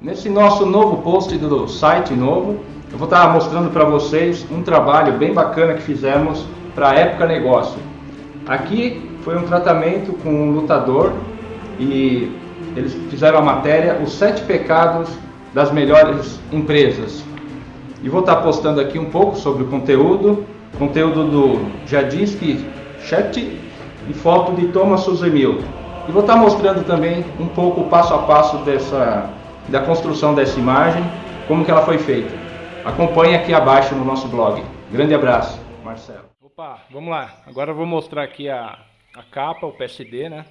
Nesse nosso novo post do site novo, eu vou estar mostrando para vocês um trabalho bem bacana que fizemos para a Época Negócio. Aqui foi um tratamento com um lutador e eles fizeram a matéria Os Sete Pecados das Melhores Empresas. E vou estar postando aqui um pouco sobre o conteúdo, conteúdo do Jadinsky Chet e foto de Thomas Suzemil. E vou estar mostrando também um pouco o passo a passo dessa da construção dessa imagem, como que ela foi feita. Acompanhe aqui abaixo no nosso blog. Grande abraço, Marcelo. Opa, vamos lá. Agora eu vou mostrar aqui a, a capa, o PSD, né?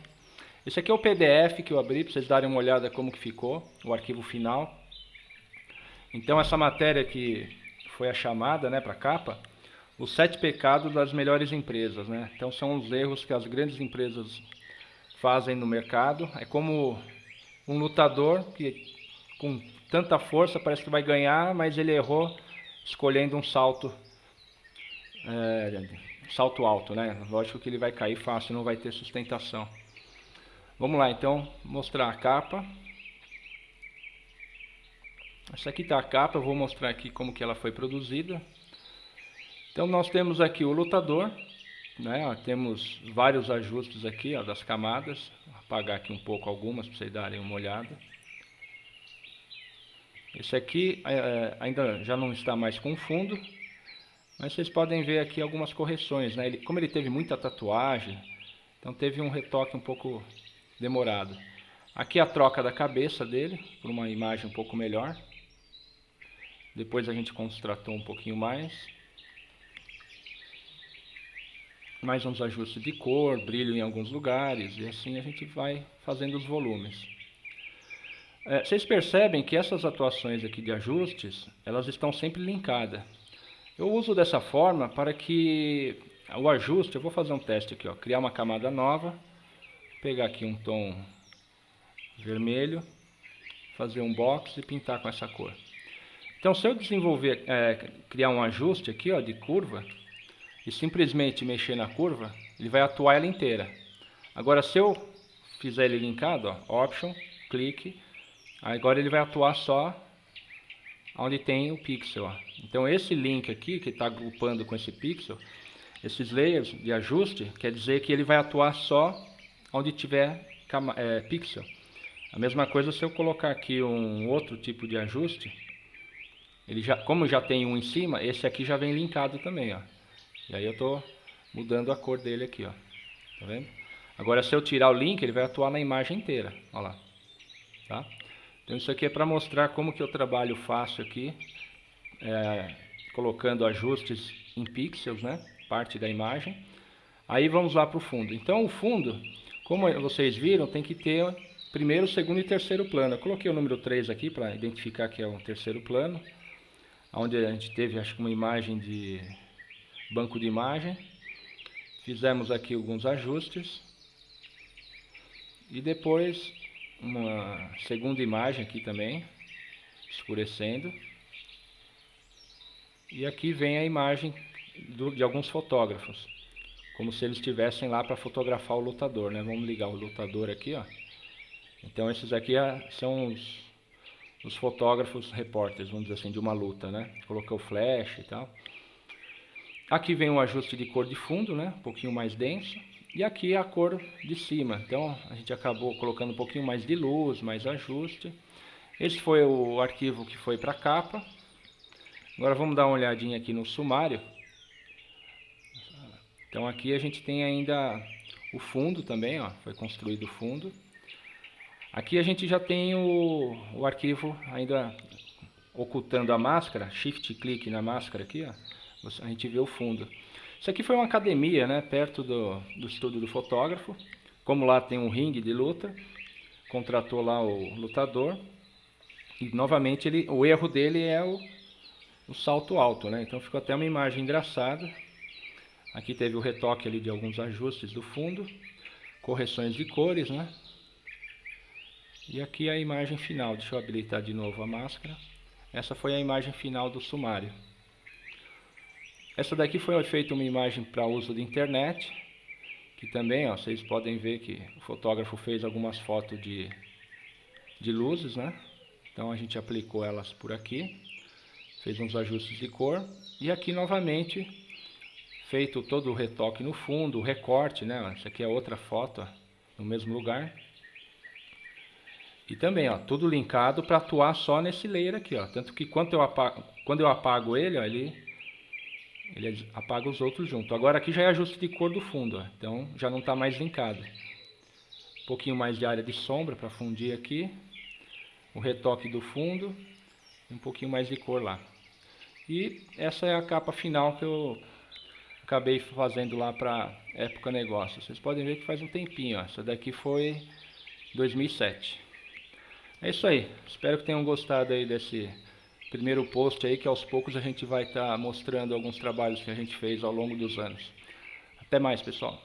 Esse aqui é o PDF que eu abri para vocês darem uma olhada como que ficou, o arquivo final. Então essa matéria que foi a chamada, né, para a capa, os sete pecados das melhores empresas, né? Então são os erros que as grandes empresas fazem no mercado. É como um lutador que com tanta força, parece que vai ganhar, mas ele errou escolhendo um salto é, salto alto, né? Lógico que ele vai cair fácil, não vai ter sustentação. Vamos lá, então, mostrar a capa. Essa aqui está a capa, eu vou mostrar aqui como que ela foi produzida. Então nós temos aqui o lutador, né? Temos vários ajustes aqui ó, das camadas. Vou apagar aqui um pouco algumas para vocês darem uma olhada. Esse aqui é, é, ainda já não está mais com fundo, mas vocês podem ver aqui algumas correções. Né? Ele, como ele teve muita tatuagem, então teve um retoque um pouco demorado. Aqui a troca da cabeça dele, por uma imagem um pouco melhor. Depois a gente constratou um pouquinho mais. Mais uns ajustes de cor, brilho em alguns lugares, e assim a gente vai fazendo os volumes. É, vocês percebem que essas atuações aqui de ajustes, elas estão sempre linkadas. Eu uso dessa forma para que o ajuste, eu vou fazer um teste aqui, ó, criar uma camada nova, pegar aqui um tom vermelho, fazer um box e pintar com essa cor. Então se eu desenvolver, é, criar um ajuste aqui ó, de curva, e simplesmente mexer na curva, ele vai atuar ela inteira. Agora se eu fizer ele linkado, ó, Option, clique, Agora ele vai atuar só onde tem o pixel. Ó. Então esse link aqui, que está agrupando com esse pixel, esses layers de ajuste, quer dizer que ele vai atuar só onde tiver é, pixel. A mesma coisa se eu colocar aqui um outro tipo de ajuste, ele já, como já tem um em cima, esse aqui já vem linkado também. Ó. E aí eu estou mudando a cor dele aqui. Ó. Tá vendo? Agora se eu tirar o link, ele vai atuar na imagem inteira. Olha lá. Tá? Então isso aqui é para mostrar como que eu trabalho fácil aqui, é, colocando ajustes em pixels, né? Parte da imagem. Aí vamos lá para o fundo. Então o fundo, como vocês viram, tem que ter primeiro, segundo e terceiro plano. Eu coloquei o número 3 aqui para identificar que é o terceiro plano, onde a gente teve acho que uma imagem de banco de imagem. Fizemos aqui alguns ajustes. E depois uma segunda imagem aqui também, escurecendo. E aqui vem a imagem do, de alguns fotógrafos, como se eles estivessem lá para fotografar o lutador, né? Vamos ligar o lutador aqui, ó. Então esses aqui são os, os fotógrafos repórteres, vamos dizer assim, de uma luta, né? Colocou flash e tal. Aqui vem um ajuste de cor de fundo, né? Um pouquinho mais denso. E aqui a cor de cima. Então a gente acabou colocando um pouquinho mais de luz, mais ajuste. Esse foi o arquivo que foi para a capa. Agora vamos dar uma olhadinha aqui no sumário. Então aqui a gente tem ainda o fundo também, ó, foi construído o fundo. Aqui a gente já tem o, o arquivo ainda ocultando a máscara, shift clique na máscara aqui, ó, a gente vê o fundo. Isso aqui foi uma academia, né, perto do, do estúdio do fotógrafo. Como lá tem um ringue de luta, contratou lá o lutador. E novamente ele, o erro dele é o, o salto alto, né? Então ficou até uma imagem engraçada. Aqui teve o retoque ali de alguns ajustes do fundo, correções de cores, né? E aqui a imagem final, deixa eu habilitar de novo a máscara. Essa foi a imagem final do sumário. Essa daqui foi feita uma imagem para uso de internet, que também, ó, vocês podem ver que o fotógrafo fez algumas fotos de, de luzes, né? Então a gente aplicou elas por aqui, fez uns ajustes de cor e aqui novamente feito todo o retoque no fundo, o recorte, né? Essa aqui é outra foto ó, no mesmo lugar. E também, ó, tudo linkado para atuar só nesse layer aqui, ó. Tanto que quando eu apago, quando eu apago ele, ó, ele, ele apaga os outros junto. Agora aqui já é ajuste de cor do fundo, ó. Então já não está mais linkado. Um pouquinho mais de área de sombra para fundir aqui. O retoque do fundo. Um pouquinho mais de cor lá. E essa é a capa final que eu acabei fazendo lá para época negócio. Vocês podem ver que faz um tempinho, ó. Essa daqui foi 2007. É isso aí. Espero que tenham gostado aí desse primeiro post aí, que aos poucos a gente vai estar tá mostrando alguns trabalhos que a gente fez ao longo dos anos. Até mais, pessoal.